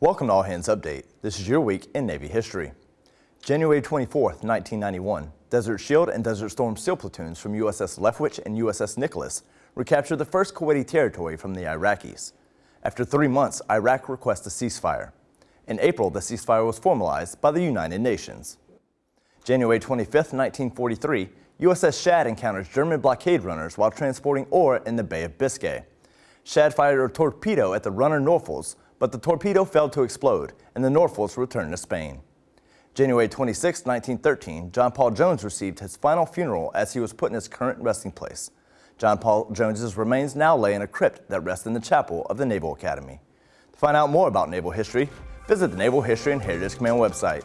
Welcome to All Hands Update. This is your week in Navy history. January 24, 1991, Desert Shield and Desert Storm SEAL platoons from USS Leftwich and USS Nicholas recaptured the first Kuwaiti territory from the Iraqis. After three months, Iraq requests a ceasefire. In April, the ceasefire was formalized by the United Nations. January 25, 1943, USS Shad encounters German blockade runners while transporting ore in the Bay of Biscay. Shad fired a torpedo at the runner Norfolk, but the torpedo failed to explode, and the Norfolks returned to Spain. January 26, 1913, John Paul Jones received his final funeral as he was put in his current resting place. John Paul Jones's remains now lay in a crypt that rests in the chapel of the Naval Academy. To find out more about naval history, visit the Naval History and Heritage Command website.